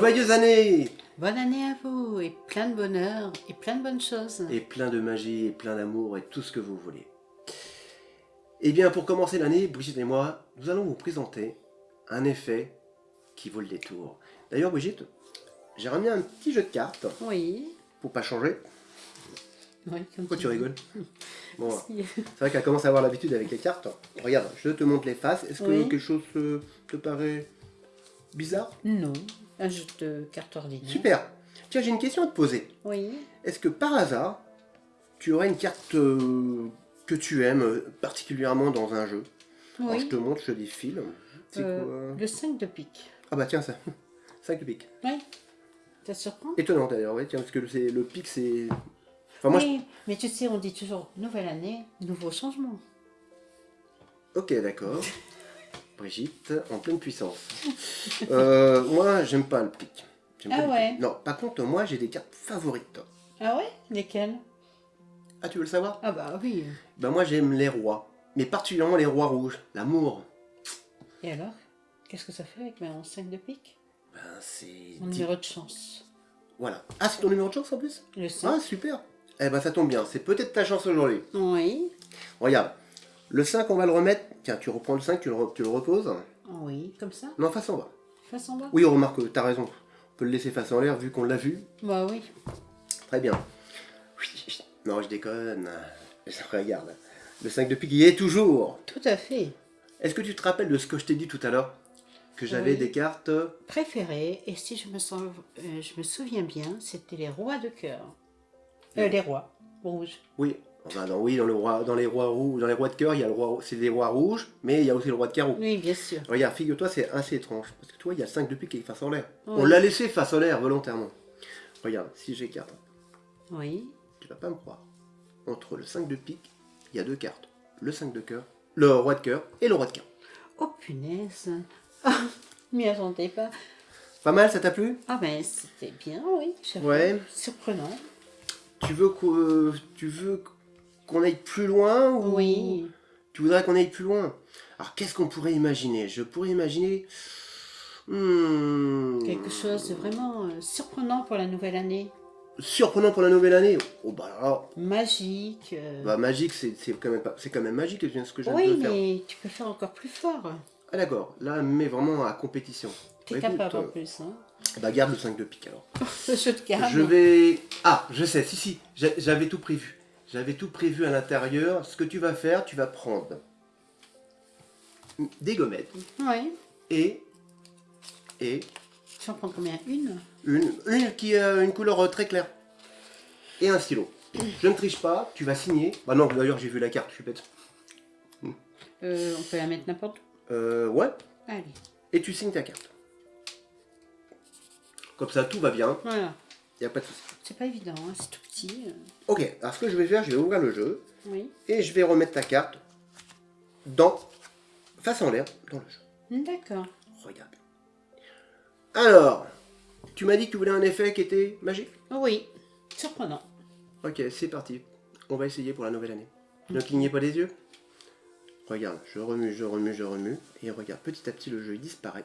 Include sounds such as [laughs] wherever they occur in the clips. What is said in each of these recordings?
Joyeuse année Bonne année à vous, et plein de bonheur, et plein de bonnes choses. Et plein de magie, et plein d'amour, et tout ce que vous voulez. Eh bien, pour commencer l'année, Brigitte et moi, nous allons vous présenter un effet qui vaut le détour. D'ailleurs, Brigitte, j'ai ramené un petit jeu de cartes. Oui. Pour pas changer. Oui, comme Pourquoi tu rigoles [laughs] Bon, Si. c'est vrai qu'elle commence à avoir l'habitude avec les cartes. Regarde, je te montre les faces. Est-ce que Oui. quelque chose te, te paraît bizarre? Non, un jeu de cartes ordinaire. Super Tiens, j'ai une question à te poser. Oui. Est-ce que par hasard, tu aurais une carte euh, que tu aimes euh, particulièrement dans un jeu? Alors, je Oui. te montre, je défile. C'est Euh, quoi? le 5 de pique. Ah bah tiens, ça. [laughs] 5 de pique. Oui. Ça te surprend? Étonnant d'ailleurs, oui, tiens, parce que c'est- le pique, c'est... Enfin, moi, Oui, mais tu sais, on dit toujours nouvelle année, nouveau changement. Ok, d'accord. [laughs] Brigitte, en pleine puissance. Euh, [laughs] moi, j'aime pas le pique. J'aime Ah ouais. Non, par contre, moi, j'ai des cartes favorites. Ah ouais? Lesquelles? Ah, tu veux le savoir? Ah bah oui. Bah moi, j'aime les rois. Mais particulièrement les rois rouges. L'amour. Et alors? Qu'est-ce que ça fait avec mon 5 de pique Ben, c'est... Mon numéro de chance. Voilà. Ah, c'est ton numéro de chance en plus? Le 5. Ah, super Eh ben, ça tombe bien. C'est peut-être ta chance aujourd'hui. Oui. Regarde. Le 5, on va le remettre. Tiens, tu reprends le 5, tu le, re- tu le reposes. Oui, comme ça Non, face en bas. Face en bas Oui, remarque, t'as raison. On peut le laisser face en l'air vu qu'on l'a vu. Bah oui. Très bien. [laughs] Non, je déconne. Regarde. Le 5 de pique, il y est toujours. Tout à fait. Est-ce que tu te rappelles de ce que je t'ai dit tout à l'heure? Que j'avais Oui. des cartes... Préféré, et si je me, sens, euh, je me souviens bien, c'était les rois de cœur. Euh, les rois rouges. Oui. Enfin, dans, oui, dans, le roi, dans les rois rouges, dans les rois de cœur, il y a le roi, c'est des rois rouges, mais il y a aussi le roi de carreau. Oui, bien sûr. Regarde, figure-toi, c'est assez étrange. Parce que toi, il y a le 5 de pique qui est face en l'air. Oui. On l'a laissé face en l'air volontairement. Regarde, si j'écarte, Oui. tu vas pas me croire. Entre le 5 de pique, il y a deux cartes. Le 5 de cœur, le roi de cœur et le roi de carreau. Oh punaise. [laughs] M'y attendais pas. Pas mal, ça t'a plu? Ah ben c'était bien, oui. Ouais. Surprenant. Tu veux qu'o- tu veux qu'on aille plus loin ou Oui. Tu voudrais qu'on aille plus loin? Alors qu'est-ce qu'on pourrait imaginer? Je pourrais imaginer... Hmm, Quelque chose de vraiment euh, surprenant pour la nouvelle année. Surprenant pour la nouvelle année? Oh bah alors, Magique. euh, bah magique, c'est quand même pas, c'est quand même magique ce que je oui, de faire. mais tu peux faire encore plus fort. Ah d'accord, là mais vraiment à compétition. T'es Bah, écoute, capable en euh, plus. Hein. Bah garde le 5 de pique alors. Le jeu de cartes. Je vais... Ah, je sais, si si, j'a- j'avais tout prévu. J'avais tout prévu à l'intérieur. Ce que tu vas faire, tu vas prendre des gommettes Oui. et... et Tu en prends combien? Une? une, une qui a une couleur euh, très claire. Et un stylo. Je ne triche pas, tu vas signer. Bah non, d'ailleurs j'ai vu la carte, je suis bête. Euh, On peut la mettre n'importe où? Euh, ouais, Allez. et tu signes ta carte. Comme ça, tout va bien, Voilà. Il n'y a pas de souci. C'est pas évident, hein, c'est tout petit. euh. Ok, alors ce que je vais faire, je vais ouvrir le jeu, Oui. et je vais remettre ta carte dans, face en l'air, dans le jeu. D'accord. Regarde. Alors, tu m'as dit que tu voulais un effet qui était magique? Oui. Surprenant. Ok, c'est parti. On va essayer pour la nouvelle année. Ne clignez pas des yeux. Regarde, je remue, je remue, je remue. Et regarde, petit à petit, le jeu il disparaît.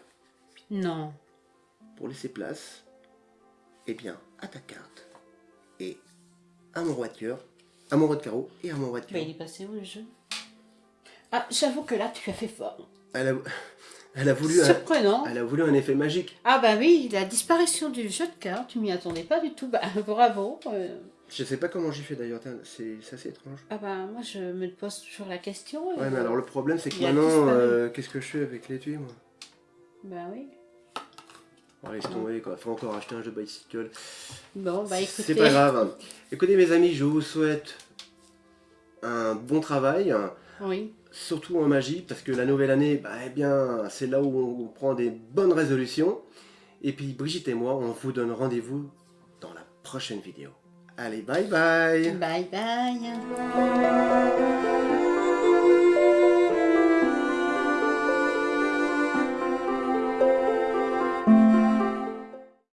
Non. Pour laisser place, eh bien, à ta carte. Et à mon roi de cœur, à mon roi de carreau et à mon roi de cœur. il est passé où le jeu? Ah, j'avoue que là, tu as fait fort. Elle a, elle a voulu un, Surprenant. elle a voulu un effet magique. Ah bah oui, la disparition du jeu de cartes, tu m'y attendais pas du tout. Bah [laughs] bravo. euh. Je sais pas comment j'ai fait d'ailleurs, c'est c'est assez étrange. Ah bah moi je me pose toujours la question. Ouais, mais bon. alors le problème, c'est que maintenant, euh, qu'est-ce que je fais avec l'étui, moi? Bah oui. Oh, laisse tomber, quoi. Faut encore acheter un jeu bicycle. Bon bah écoutez. C'est pas grave. Écoutez mes amis, je vous souhaite un bon travail, Oui. surtout en magie, parce que la nouvelle année, bah, eh bien, c'est là où on prend des bonnes résolutions. Et puis Brigitte et moi, on vous donne rendez-vous dans la prochaine vidéo. Allez, bye bye Bye bye.